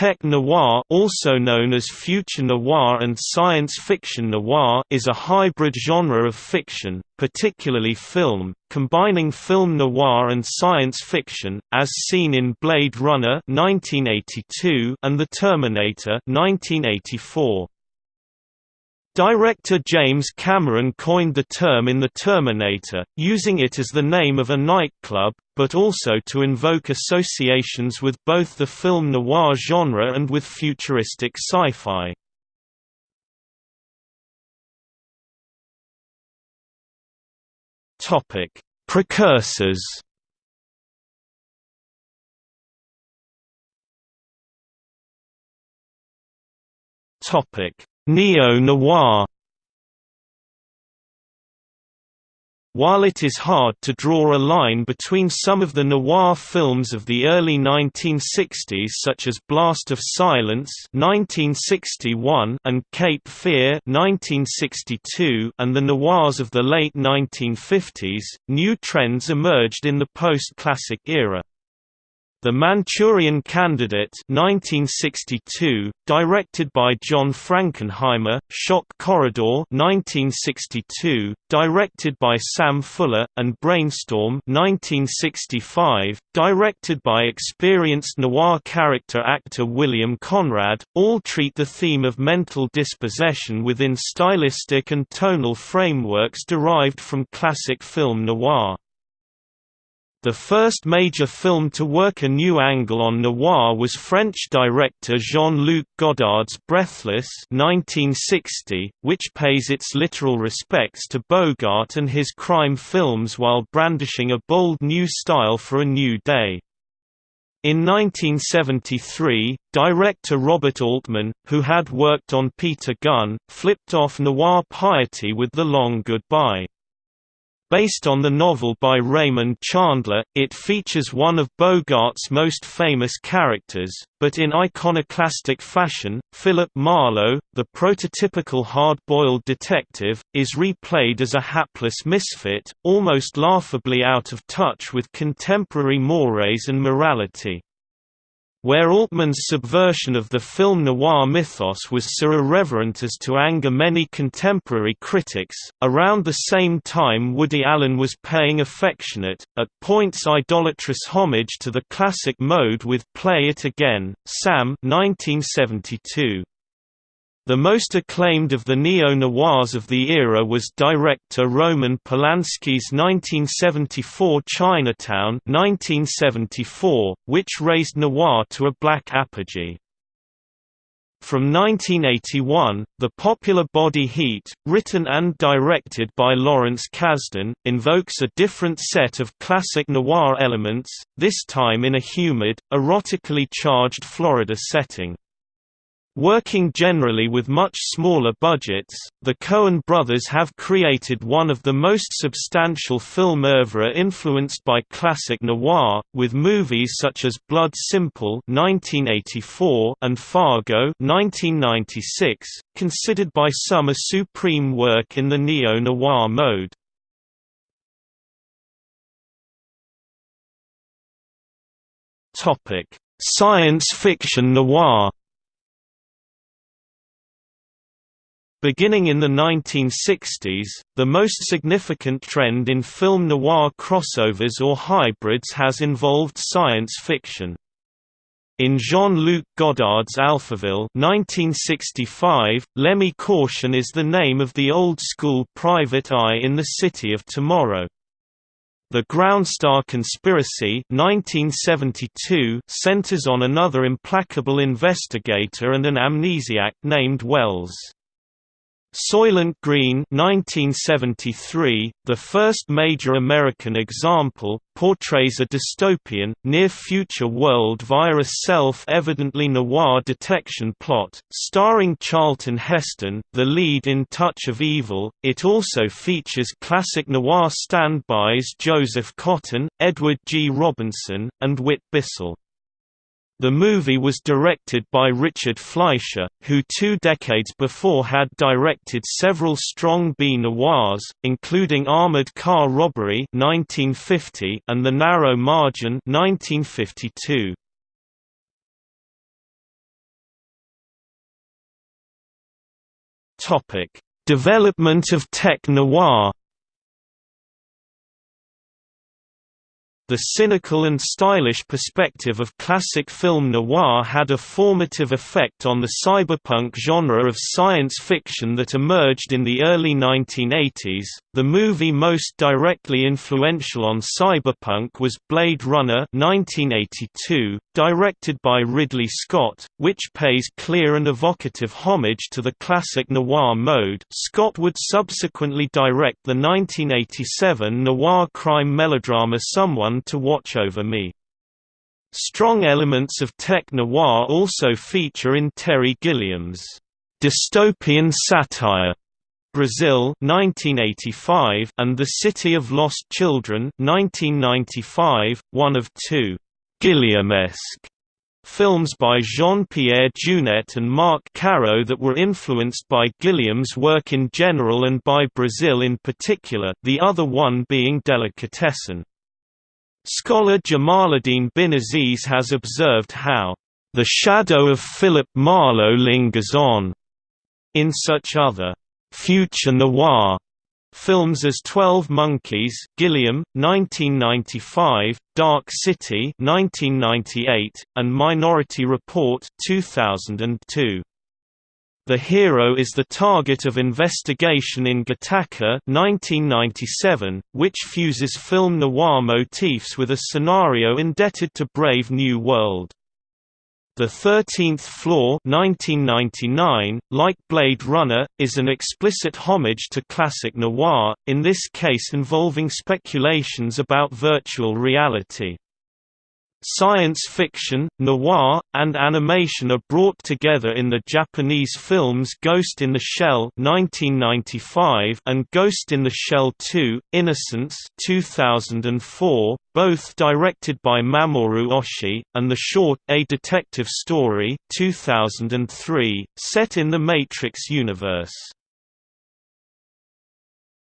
Tech noir also known as future noir and science fiction noir is a hybrid genre of fiction, particularly film, combining film noir and science fiction, as seen in Blade Runner 1982 and The Terminator 1984. Director James Cameron coined the term in The Terminator, using it as the name of a nightclub, but also to invoke associations with both the film noir genre and with futuristic sci-fi. Precursors Topic Neo-noir While it is hard to draw a line between some of the noir films of the early 1960s such as Blast of Silence 1961 and Cape Fear 1962 and the noirs of the late 1950s, new trends emerged in the post-classic era. The Manchurian Candidate 1962, directed by John Frankenheimer, Shock Corridor 1962, directed by Sam Fuller, and Brainstorm 1965, directed by experienced noir character actor William Conrad, all treat the theme of mental dispossession within stylistic and tonal frameworks derived from classic film noir. The first major film to work a new angle on noir was French director Jean-Luc Godard's Breathless 1960, which pays its literal respects to Bogart and his crime films while brandishing a bold new style for a new day. In 1973, director Robert Altman, who had worked on Peter Gunn, flipped off noir piety with The Long Goodbye. Based on the novel by Raymond Chandler, it features one of Bogart's most famous characters, but in iconoclastic fashion, Philip Marlowe, the prototypical hard-boiled detective, is replayed as a hapless misfit, almost laughably out of touch with contemporary mores and morality. Where Altman's subversion of the film noir mythos was so irreverent as to anger many contemporary critics, around the same time Woody Allen was paying affectionate, at points idolatrous homage to the classic mode with Play It Again, Sam 1972. The most acclaimed of the neo-noirs of the era was director Roman Polanski's 1974 Chinatown 1974, which raised noir to a black apogee. From 1981, the popular Body Heat, written and directed by Lawrence Kasdan, invokes a different set of classic noir elements, this time in a humid, erotically charged Florida setting. Working generally with much smaller budgets, the Coen brothers have created one of the most substantial film oeuvre influenced by classic noir, with movies such as Blood Simple (1984) and Fargo (1996), considered by some a supreme work in the neo-noir mode. Science fiction noir. Beginning in the 1960s, the most significant trend in film noir crossovers or hybrids has involved science fiction. In Jean-Luc Godard's Alphaville 1965, Lemmy Caution is the name of the old-school private eye in the City of Tomorrow. The Groundstar Conspiracy 1972 centers on another implacable investigator and an amnesiac named Wells. Soylent Green 1973, the first major American example, portrays a dystopian, near-future world via a self-evidently noir detection plot, starring Charlton Heston, the lead in Touch of Evil. It also features classic noir standbys Joseph Cotten, Edward G. Robinson, and Whit Bissell. The movie was directed by Richard Fleischer, who two decades before had directed several strong B-noirs, including Armored Car Robbery 1950 and The Narrow Margin 1952. Topic: Development of tech noir The cynical and stylish perspective of classic film noir had a formative effect on the cyberpunk genre of science fiction that emerged in the early 1980s. The movie most directly influential on cyberpunk was Blade Runner 1982, directed by Ridley Scott, which pays clear and evocative homage to the classic noir mode. Scott would subsequently direct the 1987 noir crime melodrama Someone to Watch Over Me. Strong elements of tech-noir also feature in Terry Gilliam's dystopian satire Brazil 1985 and The City of Lost Children 1995, one of two Gilliamesque films by Jean-Pierre Jeunet and Marc Caro that were influenced by Gilliam's work in general and by Brazil in particular, the other one being Delicatessen. Scholar Jamaluddin Bin Aziz has observed how, "...the shadow of Philip Marlowe lingers on," in such other, "...future noir." Films as Twelve Monkeys Gilliam, 1995, Dark City 1998, and Minority Report 2002. The hero is the target of investigation in Gattaca 1997, which fuses film noir motifs with a scenario indebted to Brave New World. The Thirteenth Floor 1999, like Blade Runner, is an explicit homage to classic noir, in this case involving speculations about virtual reality. Science fiction, noir, and animation are brought together in the Japanese films Ghost in the Shell (1995) and Ghost in the Shell 2: Innocence (2004), both directed by Mamoru Oshii, and the short A Detective Story (2003), set in the Matrix universe.